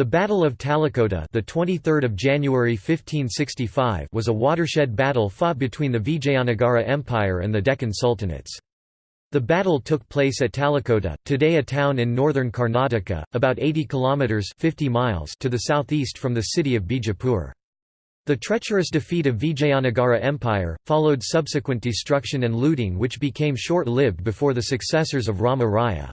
The Battle of Talikota, the 23rd of January 1565, was a watershed battle fought between the Vijayanagara Empire and the Deccan Sultanates. The battle took place at Talikota, today a town in northern Karnataka, about 80 kilometers (50 miles) to the southeast from the city of Bijapur. The treacherous defeat of Vijayanagara Empire followed subsequent destruction and looting which became short-lived before the successors of Rama Raya.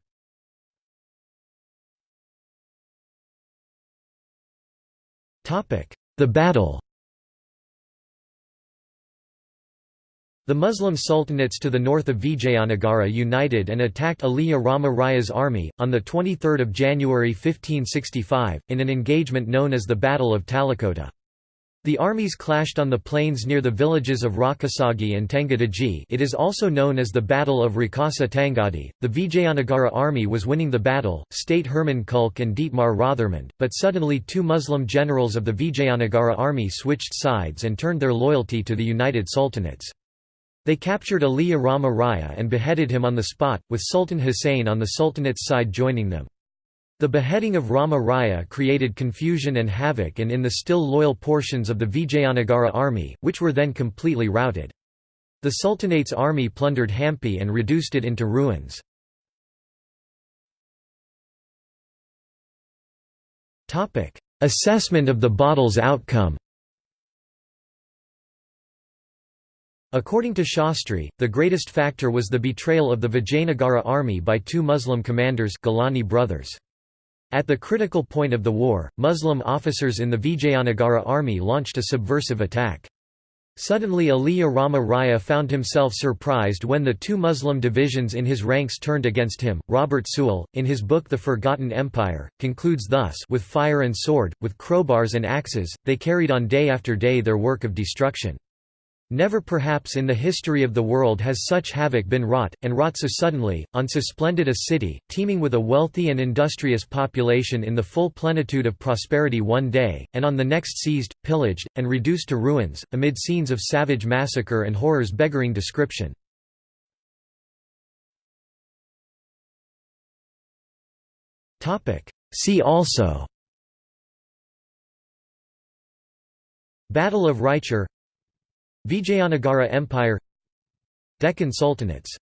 The battle The Muslim sultanates to the north of Vijayanagara united and attacked Aliya Rama Raya's army, on 23 January 1565, in an engagement known as the Battle of Talikota. The armies clashed on the plains near the villages of Rakasagi and Tangadaji it is also known as the Battle of Rakasa Tangadi. The Vijayanagara army was winning the battle, state Hermann Kulke and Dietmar Rothermund, but suddenly two Muslim generals of the Vijayanagara army switched sides and turned their loyalty to the United Sultanates. They captured Aliya Rama Raya and beheaded him on the spot, with Sultan Hussein on the Sultanate's side joining them. The beheading of Rama Raya created confusion and havoc and in the still loyal portions of the Vijayanagara army, which were then completely routed. The Sultanate's army plundered Hampi and reduced it into ruins. Assessment of the battle's outcome According to Shastri, the greatest factor was the betrayal of the Vijayanagara army by two Muslim commanders Gilani brothers. At the critical point of the war, Muslim officers in the Vijayanagara army launched a subversive attack. Suddenly Aliya Rama Raya found himself surprised when the two Muslim divisions in his ranks turned against him. Robert Sewell, in his book The Forgotten Empire, concludes thus With fire and sword, with crowbars and axes, they carried on day after day their work of destruction. Never perhaps in the history of the world has such havoc been wrought, and wrought so suddenly, on so splendid a city, teeming with a wealthy and industrious population in the full plenitude of prosperity one day, and on the next seized, pillaged, and reduced to ruins, amid scenes of savage massacre and horrors beggaring description. See also. Battle of Raichur Vijayanagara Empire. Deccan Sultanates